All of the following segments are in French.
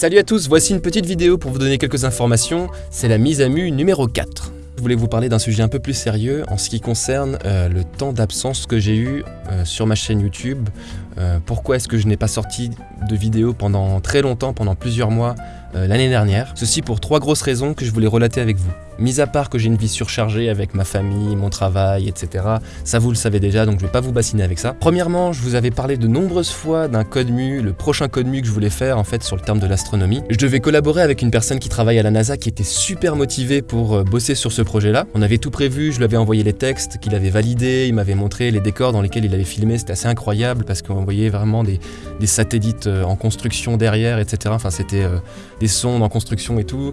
Salut à tous, voici une petite vidéo pour vous donner quelques informations, c'est la mise à mu numéro 4. Je voulais vous parler d'un sujet un peu plus sérieux en ce qui concerne euh, le temps d'absence que j'ai eu euh, sur ma chaîne YouTube. Euh, pourquoi est-ce que je n'ai pas sorti de vidéo pendant très longtemps, pendant plusieurs mois l'année dernière Ceci pour trois grosses raisons que je voulais relater avec vous. Mis à part que j'ai une vie surchargée avec ma famille, mon travail, etc. Ça vous le savez déjà, donc je vais pas vous bassiner avec ça. Premièrement, je vous avais parlé de nombreuses fois d'un code mu, le prochain code mu que je voulais faire en fait sur le terme de l'astronomie. Je devais collaborer avec une personne qui travaille à la NASA qui était super motivée pour euh, bosser sur ce projet-là. On avait tout prévu, je lui avais envoyé les textes qu'il avait validés, il m'avait montré les décors dans lesquels il avait filmé, c'était assez incroyable parce qu'on voyait vraiment des, satellites euh, en construction derrière, etc. Enfin, c'était euh, des sondes en construction et tout,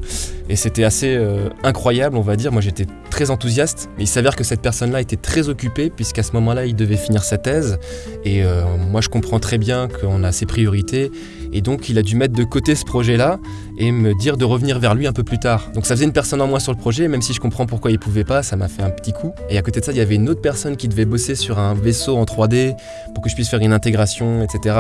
et c'était assez incroyable on va dire. Moi, j'étais très enthousiaste, il s'avère que cette personne-là était très occupée, puisqu'à ce moment-là, il devait finir sa thèse. Et euh, moi, je comprends très bien qu'on a ses priorités. Et donc, il a dû mettre de côté ce projet-là et me dire de revenir vers lui un peu plus tard. Donc, ça faisait une personne en moins sur le projet, même si je comprends pourquoi il pouvait pas, ça m'a fait un petit coup. Et à côté de ça, il y avait une autre personne qui devait bosser sur un vaisseau en 3D pour que je puisse faire une intégration, etc.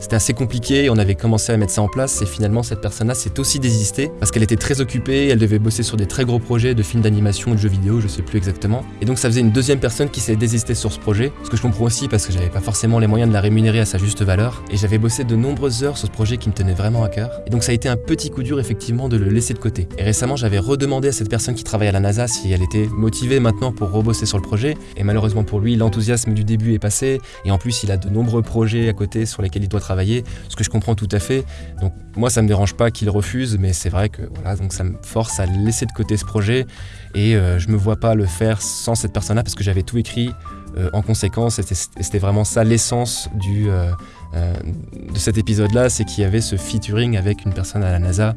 C'était assez compliqué, on avait commencé à mettre ça en place et finalement cette personne-là s'est aussi désistée parce qu'elle était très occupée, elle devait bosser sur des très gros projets de films d'animation, de jeux vidéo, je sais plus exactement. Et donc ça faisait une deuxième personne qui s'est désistée sur ce projet, ce que je comprends aussi parce que j'avais pas forcément les moyens de la rémunérer à sa juste valeur et j'avais bossé de nombreuses sur ce projet qui me tenait vraiment à cœur. Et donc ça a été un petit coup dur effectivement de le laisser de côté. Et récemment j'avais redemandé à cette personne qui travaille à la NASA si elle était motivée maintenant pour rebosser sur le projet et malheureusement pour lui l'enthousiasme du début est passé et en plus il a de nombreux projets à côté sur lesquels il doit travailler, ce que je comprends tout à fait. Donc moi ça me dérange pas qu'il refuse mais c'est vrai que voilà donc ça me force à laisser de côté ce projet et euh, je me vois pas le faire sans cette personne-là parce que j'avais tout écrit euh, en conséquence et c'était vraiment ça l'essence du euh, de cet épisode-là, c'est qu'il y avait ce featuring avec une personne à la NASA.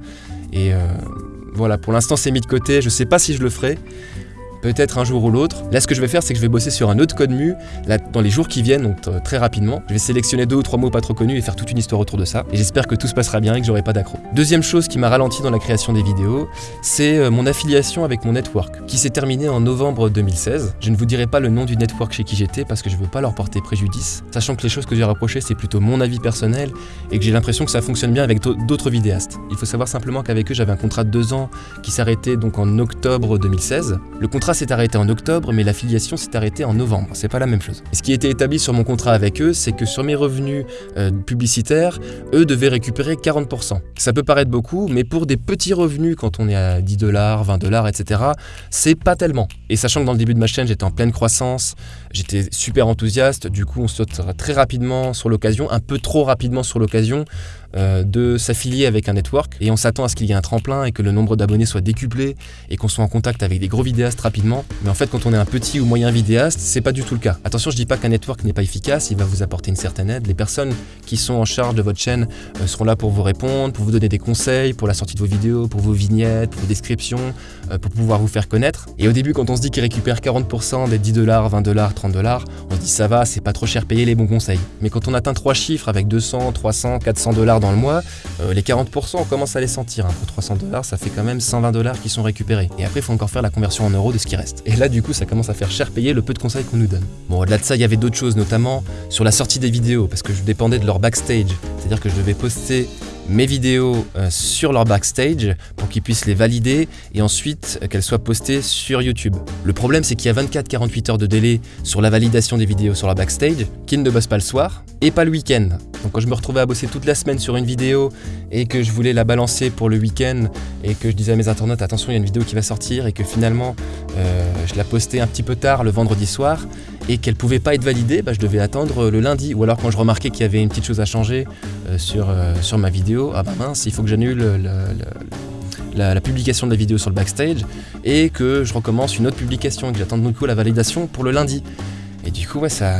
Et voilà, pour l'instant c'est mis de côté, je sais pas si je le ferai, peut-être un jour ou l'autre. Là, ce que je vais faire, c'est que je vais bosser sur un autre code mu là, dans les jours qui viennent, donc euh, très rapidement. Je vais sélectionner deux ou trois mots pas trop connus et faire toute une histoire autour de ça. Et j'espère que tout se passera bien et que j'aurai pas d'accro. Deuxième chose qui m'a ralenti dans la création des vidéos, c'est euh, mon affiliation avec mon network, qui s'est terminée en novembre 2016. Je ne vous dirai pas le nom du network chez qui j'étais parce que je veux pas leur porter préjudice, sachant que les choses que j'ai rapprochées, c'est plutôt mon avis personnel et que j'ai l'impression que ça fonctionne bien avec d'autres vidéastes. Il faut savoir simplement qu'avec eux, j'avais un contrat de deux ans qui s'arrêtait donc en octobre 2016. Le contrat s'est arrêté en octobre, mais l'affiliation s'est arrêtée en novembre. C'est pas la même chose. ce qui était établi sur mon contrat avec eux, c'est que sur mes revenus euh, publicitaires, eux devaient récupérer 40%. Ça peut paraître beaucoup, mais pour des petits revenus, quand on est à 10 dollars, 20 dollars, etc., c'est pas tellement. Et sachant que dans le début de ma chaîne, j'étais en pleine croissance, j'étais super enthousiaste, du coup, on saute très rapidement sur l'occasion, un peu trop rapidement sur l'occasion, euh, de s'affilier avec un network et on s'attend à ce qu'il y ait un tremplin et que le nombre d'abonnés soit décuplé et qu'on soit en contact avec des gros vidéastes rapidement. Mais en fait, quand on est un petit ou moyen vidéaste, c'est pas du tout le cas. Attention, je dis pas qu'un network n'est pas efficace, il va vous apporter une certaine aide. Les personnes qui sont en charge de votre chaîne euh, seront là pour vous répondre, pour vous donner des conseils pour la sortie de vos vidéos, pour vos vignettes, pour vos descriptions, pour pouvoir vous faire connaître. Et au début, quand on se dit qu'ils récupèrent 40% des 10 dollars, 20 dollars, 30 dollars, on se dit ça va, c'est pas trop cher payer les bons conseils. Mais quand on atteint trois chiffres avec 200, 300, 400 dollars dans le mois, euh, les 40% on commence à les sentir. Hein. Pour 300 dollars, ça fait quand même 120 dollars qui sont récupérés. Et après, il faut encore faire la conversion en euros de ce qui reste. Et là, du coup, ça commence à faire cher payer le peu de conseils qu'on nous donne. Bon, au-delà de ça, il y avait d'autres choses, notamment sur la sortie des vidéos, parce que je dépendais de leur backstage. C'est-à-dire que je devais poster mes vidéos euh, sur leur backstage pour qu'ils puissent les valider et ensuite euh, qu'elles soient postées sur YouTube. Le problème c'est qu'il y a 24-48 heures de délai sur la validation des vidéos sur leur backstage, qu'ils ne bossent pas le soir et pas le week-end. Donc quand je me retrouvais à bosser toute la semaine sur une vidéo et que je voulais la balancer pour le week-end et que je disais à mes internautes attention il y a une vidéo qui va sortir et que finalement euh, je la postais un petit peu tard le vendredi soir et qu'elle pouvait pas être validée, bah, je devais attendre le lundi. Ou alors quand je remarquais qu'il y avait une petite chose à changer sur, sur ma vidéo, ah bah mince, il faut que j'annule la, publication de la vidéo sur le backstage et que je recommence une autre publication et que j'attends de nouveau la validation pour le lundi. Et du coup, ouais, ça,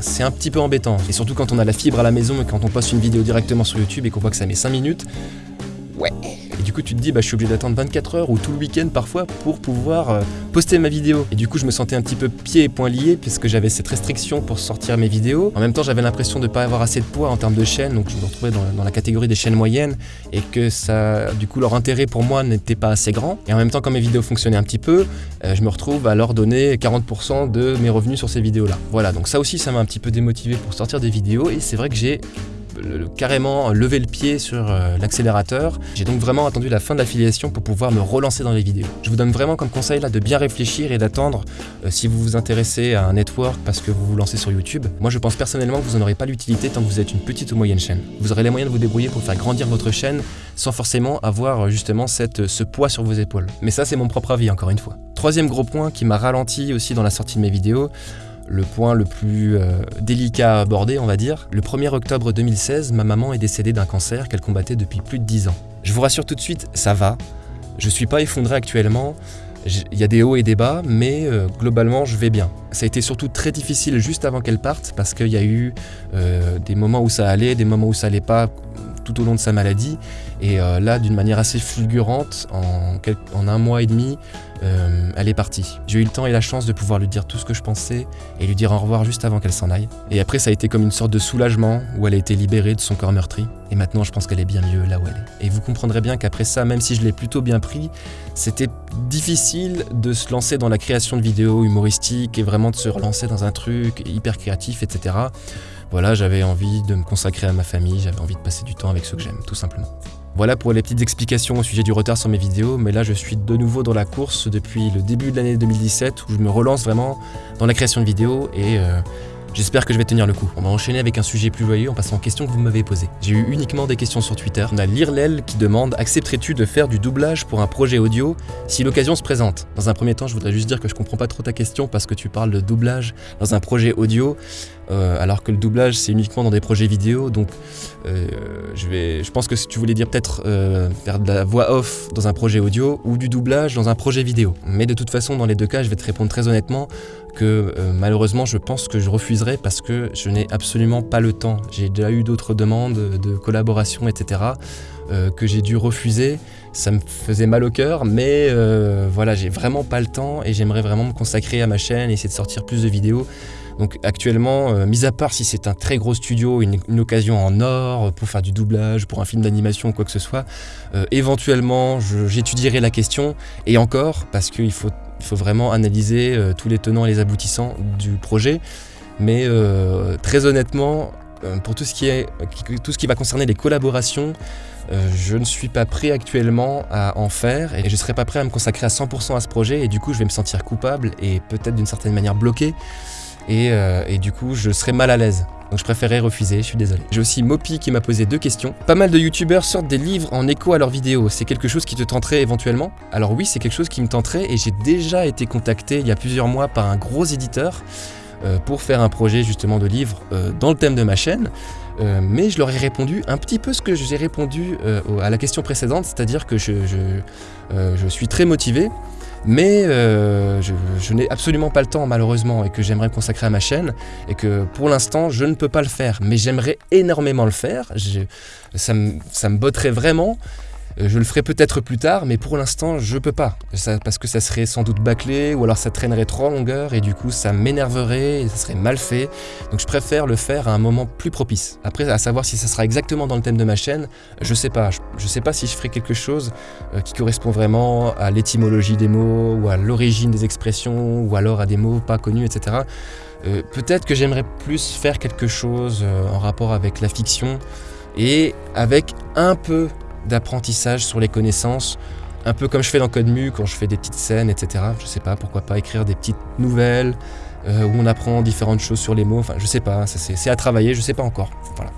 c'est un petit peu embêtant. Et surtout quand on a la fibre à la maison et quand on poste une vidéo directement sur YouTube et qu'on voit que ça met 5 minutes, ouais, et du coup, tu te dis, bah, je suis obligé d'attendre 24 heures ou tout le week-end parfois pour pouvoir euh, poster ma vidéo. Et du coup, je me sentais un petit peu pieds et poings liés puisque j'avais cette restriction pour sortir mes vidéos. En même temps, j'avais l'impression de ne pas avoir assez de poids en termes de chaînes, donc je me retrouvais dans, la catégorie des chaînes moyennes et que ça, du coup, leur intérêt pour moi n'était pas assez grand. Et en même temps, quand mes vidéos fonctionnaient un petit peu, euh, je me retrouve à leur donner 40% de mes revenus sur ces vidéos-là. Voilà, donc ça aussi, ça m'a un petit peu démotivé pour sortir des vidéos et c'est vrai que j'ai carrément levé le pied sur euh, l'accélérateur. J'ai donc vraiment attendu la fin de l'affiliation pour pouvoir me relancer dans les vidéos. Je vous donne vraiment comme conseil là de bien réfléchir et d'attendre euh, si vous vous intéressez à un network parce que vous vous lancez sur YouTube. Moi je pense personnellement que vous n'en aurez pas l'utilité tant que vous êtes une petite ou moyenne chaîne. Vous aurez les moyens de vous débrouiller pour faire grandir votre chaîne sans forcément avoir euh, justement ce poids sur vos épaules. Mais ça c'est mon propre avis encore une fois. Troisième gros point qui m'a ralenti aussi dans la sortie de mes vidéos, le point le plus euh, délicat à aborder, on va dire. Le 1er octobre 2016, ma maman est décédée d'un cancer qu'elle combattait depuis plus de 10 ans. Je vous rassure tout de suite, ça va. Je suis pas effondré actuellement. Il y a des hauts et des bas, mais euh, globalement, je vais bien. Ça a été surtout très difficile juste avant qu'elle parte, parce qu'il y a eu euh, des moments où ça allait, des moments où ça allait pas tout au long de sa maladie. Et euh, là, d'une manière assez fulgurante, en, un mois et demi, euh, elle est partie. J'ai eu le temps et la chance de pouvoir lui dire tout ce que je pensais et lui dire au revoir juste avant qu'elle s'en aille. Et après, ça a été comme une sorte de soulagement où elle a été libérée de son corps meurtri. Et maintenant, je pense qu'elle est bien mieux là où elle est. Et vous comprendrez bien qu'après ça, même si je l'ai plutôt bien pris, c'était difficile de se lancer dans la création de vidéos humoristiques et vraiment de se relancer dans un truc hyper créatif, etc voilà, j'avais envie de me consacrer à ma famille, j'avais envie de passer du temps avec ceux que j'aime, tout simplement. Voilà pour les petites explications au sujet du retard sur mes vidéos, mais là je suis de nouveau dans la course depuis le début de l'année 2017 où je me relance vraiment dans la création de vidéos et euh, J'espère que je vais tenir le coup. On va enchaîner avec un sujet plus joyeux en passant aux questions que vous m'avez posées. J'ai eu uniquement des questions sur Twitter. On a Lirlel qui demande Accepterais-tu de faire du doublage pour un projet audio si l'occasion se présente? Dans un premier temps, je voudrais juste dire que je comprends pas trop ta question parce que tu parles de doublage dans un projet audio. Euh, alors que le doublage c'est uniquement dans des projets vidéo donc euh, je, pense que si tu voulais dire peut-être euh, faire de la voix off dans un projet audio ou du doublage dans un projet vidéo mais de toute façon dans les deux cas je vais te répondre très honnêtement que malheureusement je pense que je refuserai parce que je n'ai absolument pas le temps j'ai déjà eu d'autres demandes de collaboration etc que j'ai dû refuser ça me faisait mal au cœur, mais voilà, j'ai vraiment pas le temps et j'aimerais vraiment me consacrer à ma chaîne et essayer de sortir plus de vidéos. Donc actuellement, euh, mis à part si c'est un très gros studio, une, occasion en or pour faire du doublage, pour un film d'animation ou quoi que ce soit, euh, éventuellement j'étudierai la question, et encore, parce qu'il faut, il faut vraiment analyser euh, tous les tenants et les aboutissants du projet, mais très honnêtement, pour tout ce, qui est, tout ce qui va concerner les collaborations, je ne suis pas prêt actuellement à en faire et je ne serai pas prêt à me consacrer à 100% à ce projet. Et du coup je vais me sentir coupable et peut-être d'une certaine manière bloqué euh, et, du coup je serais mal à l'aise. Donc je préférais refuser, je suis désolé. J'ai aussi Mopi qui m'a posé deux questions. Pas mal de youtubeurs sortent des livres en écho à leurs vidéos. C'est quelque chose qui te tenterait éventuellement? Alors oui, c'est quelque chose qui me tenterait et j'ai déjà été contacté il y a plusieurs mois par un gros éditeur euh, pour faire un projet justement de livre euh, dans le thème de ma chaîne. mais je leur ai répondu un petit peu ce que j'ai répondu à la question précédente, c'est-à-dire que je, je suis très motivé, mais euh, je, n'ai absolument pas le temps malheureusement et que j'aimerais consacrer à ma chaîne et que pour l'instant je ne peux pas le faire. Mais j'aimerais énormément le faire, ça, me, botterait vraiment je le ferai peut-être plus tard, mais pour l'instant, je peux pas. parce que ça serait sans doute bâclé, ou alors ça traînerait trop en longueur, et du coup, ça m'énerverait, et ça serait mal fait. Donc je préfère le faire à un moment plus propice. Après, à savoir si ça sera exactement dans le thème de ma chaîne, je sais pas. Je, sais pas si je ferai quelque chose euh, qui correspond vraiment à l'étymologie des mots, ou à l'origine des expressions, ou alors à des mots pas connus, etc. Euh, peut-être que j'aimerais plus faire quelque chose en rapport avec la fiction, et avec un peu d'apprentissage sur les connaissances, un peu comme je fais dans Code Mu quand je fais des petites scènes, etc. Je sais pas, pourquoi pas écrire des petites nouvelles euh, où on apprend différentes choses sur les mots. Enfin, je sais pas, c'est à travailler, je sais pas encore.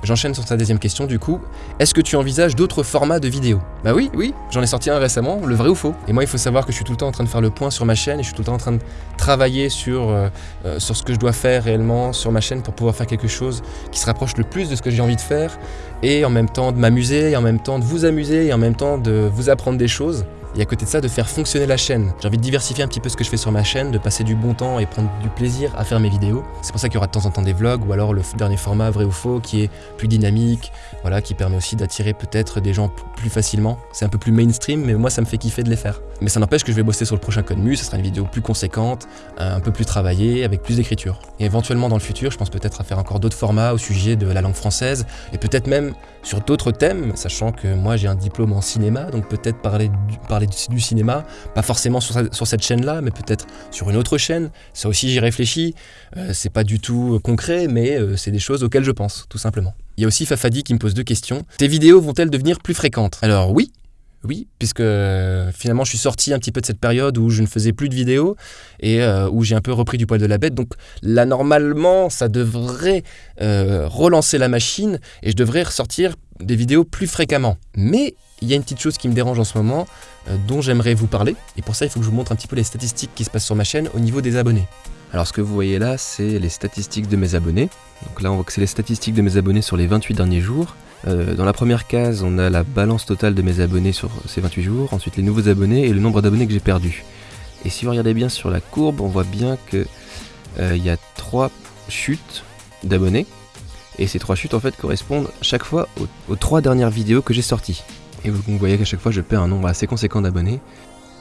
J'enchaîne sur ta deuxième question du coup. Est-ce que tu envisages d'autres formats de vidéos? Bah oui, oui, j'en ai sorti un récemment, le vrai ou faux. Et moi, il faut savoir que je suis tout le temps en train de faire le point sur ma chaîne et je suis tout le temps en train de travailler sur, euh, euh, sur ce que je dois faire réellement sur ma chaîne pour pouvoir faire quelque chose qui se rapproche le plus de ce que j'ai envie de faire et en même temps de m'amuser et en même temps de vous amuser et en même temps de vous apprendre des choses et à côté de ça de faire fonctionner la chaîne. J'ai envie de diversifier un petit peu ce que je fais sur ma chaîne, de passer du bon temps et prendre du plaisir à faire mes vidéos. C'est pour ça qu'il y aura de temps en temps des vlogs ou alors le dernier format vrai ou faux qui est plus dynamique, voilà, qui permet aussi d'attirer peut-être des gens plus facilement. C'est un peu plus mainstream mais moi ça me fait kiffer de les faire. Mais ça n'empêche que je vais bosser sur le prochain code mu, ça sera une vidéo plus conséquente, un peu plus travaillée, avec plus d'écriture. Et éventuellement dans le futur, je pense peut-être à faire encore d'autres formats au sujet de la langue française et peut-être même sur d'autres thèmes, sachant que moi j'ai un diplôme en cinéma, donc peut-être parler, parler du, cinéma, pas forcément sur, cette chaîne-là, mais peut-être sur une autre chaîne. Ça aussi, j'y réfléchis. Euh, c'est pas du tout concret, mais euh, c'est des choses auxquelles je pense, tout simplement. Il y a aussi Fafadi qui me pose deux questions. Tes vidéos vont-elles devenir plus fréquentes? Alors oui, oui, puisque euh, finalement je suis sorti un petit peu de cette période où je ne faisais plus de vidéos et euh, où j'ai un peu repris du poil de la bête. Donc là, normalement, ça devrait euh, relancer la machine et je devrais ressortir des vidéos plus fréquemment. Mais il y a une petite chose qui me dérange en ce moment, dont j'aimerais vous parler. Et pour ça, il faut que je vous montre un petit peu les statistiques qui se passent sur ma chaîne au niveau des abonnés. Alors ce que vous voyez là, c'est les statistiques de mes abonnés. Donc là, on voit que c'est les statistiques de mes abonnés sur les 28 derniers jours. Euh, dans la première case, on a la balance totale de mes abonnés sur ces 28 jours, ensuite les nouveaux abonnés et le nombre d'abonnés que j'ai perdu. Et si vous regardez bien sur la courbe, on voit bien que euh, il y a trois chutes d'abonnés. Et ces trois chutes en fait correspondent chaque fois aux, trois dernières vidéos que j'ai sorties. Et vous, voyez qu'à chaque fois je perds un nombre assez conséquent d'abonnés.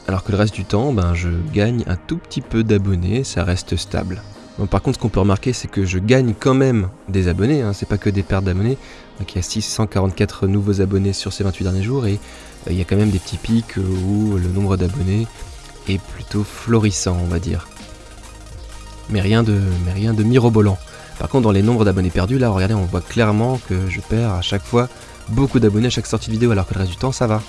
Alors que le reste du temps, ben, je gagne un tout petit peu d'abonnés, ça reste stable par contre, ce qu'on peut remarquer, c'est que je gagne quand même des abonnés, hein, c'est pas que des pertes d'abonnés. Donc il y a 644 nouveaux abonnés sur ces 28 derniers jours et euh, il y a quand même des petits pics où le nombre d'abonnés est plutôt florissant, on va dire. Mais rien de, mais rien de mirobolant. Par contre, dans les nombres d'abonnés perdus, là, regardez, on voit clairement que je perds à chaque fois beaucoup d'abonnés à chaque sortie de vidéo, alors que le reste du temps, ça va.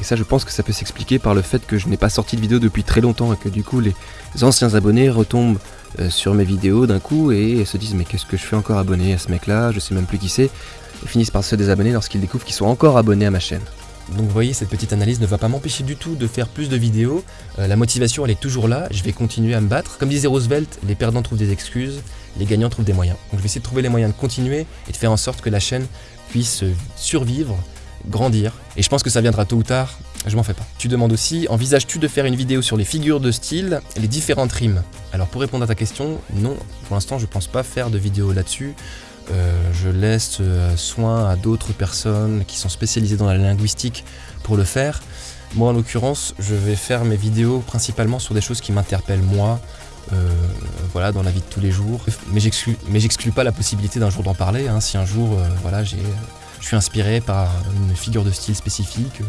Et ça, je pense que ça peut s'expliquer par le fait que je n'ai pas sorti de vidéo depuis très longtemps et que du coup, les anciens abonnés retombent euh, sur mes vidéos d'un coup et se disent mais qu'est-ce que je fais encore abonné à ce mec là, je sais même plus qui c'est, et finissent par se désabonner lorsqu'ils découvrent qu'ils sont encore abonnés à ma chaîne. Donc vous voyez, cette petite analyse ne va pas m'empêcher du tout de faire plus de vidéos. Euh, la motivation, elle est toujours là. Je vais continuer à me battre. Comme disait Roosevelt, les perdants trouvent des excuses, les gagnants trouvent des moyens. Donc je vais essayer de trouver les moyens de continuer et de faire en sorte que la chaîne puisse survivre, grandir. Et je pense que ça viendra tôt ou tard. Je m'en fais pas. Tu demandes aussi, envisages-tu de faire une vidéo sur les figures de style les différentes rimes? Alors pour répondre à ta question, non, pour l'instant je pense pas faire de vidéo là-dessus. Euh, je laisse euh, soin à d'autres personnes qui sont spécialisées dans la linguistique pour le faire. Moi en l'occurrence, je vais faire mes vidéos principalement sur des choses qui m'interpellent moi, euh, voilà, dans la vie de tous les jours. Mais j'exclus pas la possibilité d'un jour d'en parler. Hein. si un jour, voilà, j'ai, je suis inspiré par une figure de style spécifique,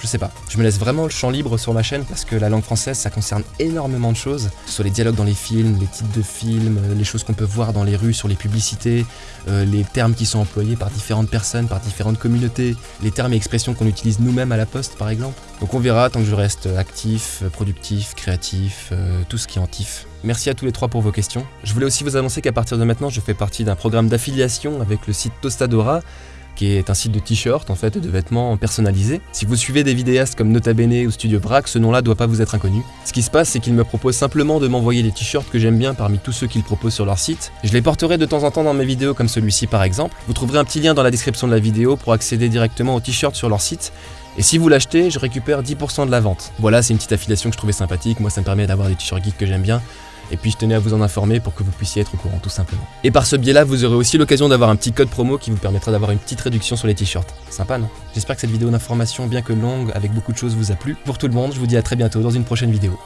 je sais pas. Je me laisse vraiment le champ libre sur ma chaîne parce que la langue française, ça concerne énormément de choses. Que ce soit les dialogues dans les films, les titres de films, euh, les choses qu'on peut voir dans les rues, sur les publicités, euh, les termes qui sont employés par différentes personnes, par différentes communautés, les termes et expressions qu'on utilise nous-mêmes à la poste, par exemple. Donc on verra tant que je reste actif, productif, créatif, euh, tout ce qui est en tif. Merci à tous les trois pour vos questions. Je voulais aussi vous annoncer qu'à partir de maintenant, je fais partie d'un programme d'affiliation avec le site Tostadora qui est un site de t-shirts en fait de vêtements personnalisés. Si vous suivez des vidéastes comme Nota Bene ou Studio Brack, ce nom-là doit pas vous être inconnu. Ce qui se passe, c'est qu'ils me proposent simplement de m'envoyer les t-shirts que j'aime bien parmi tous ceux qu'ils proposent sur leur site. Je les porterai de temps en temps dans mes vidéos comme celui-ci par exemple. Vous trouverez un petit lien dans la description de la vidéo pour accéder directement aux t-shirts sur leur site et si vous l'achetez, je récupère 10% de la vente. Voilà, c'est une petite affiliation que je trouvais sympathique. Moi, ça me permet d'avoir des t-shirts geeks que j'aime bien. Et puis je tenais à vous en informer pour que vous puissiez être au courant tout simplement. Et par ce biais-là, vous aurez aussi l'occasion d'avoir un petit code promo qui vous permettra d'avoir une petite réduction sur les t-shirts. Sympa, non? J'espère que cette vidéo d'information, bien que longue, avec beaucoup de choses, vous a plu. Pour tout le monde, je vous dis à très bientôt dans une prochaine vidéo.